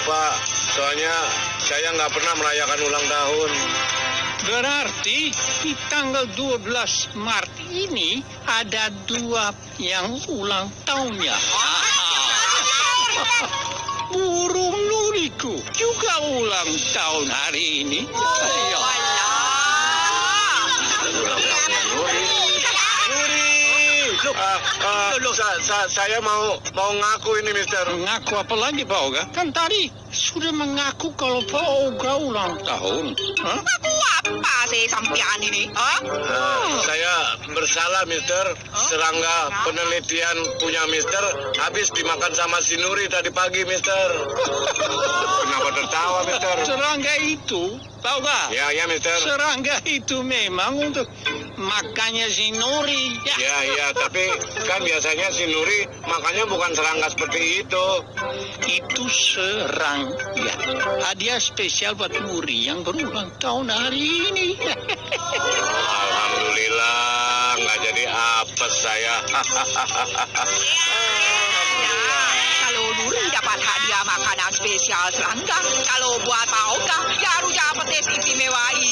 lupa, soalnya saya nggak pernah merayakan ulang tahun. Berarti di tanggal 12 Maret ini ada dua yang ulang tahunnya. Burung luriku juga ulang tahun hari ini. Ayo. Ulang tahunnya Nuri. Nuri. Ah, ah, sa- sa- saya mau mau ngaku ini Mister. Mengaku apa lagi Pak Oga? Kan tadi sudah mengaku kalau Pak Oga ulang tahun. Hah? Aku apa sih sampean ini? Hah? Ah, saya bersalah Mister. Serangga penelitian punya Mister habis dimakan sama si Nuri tadi pagi Mister. Kenapa tertawa Mister? Serangga itu, Pak Oga, Ya ya Mister. serangga itu memang untuk makannya si Nuri. Ya. Ya ya tapi kan biasanya si Nuri makannya bukan serangga seperti itu. Itu serangga. Hadiah spesial buat Nuri yang berulang tahun hari ini. Alhamdulillah nggak jadi apes saya. Kalau Nuri dapat hadiah makanan spesial serangga, kalau buat Pak Oga, ya harus dapat tes istimewa ini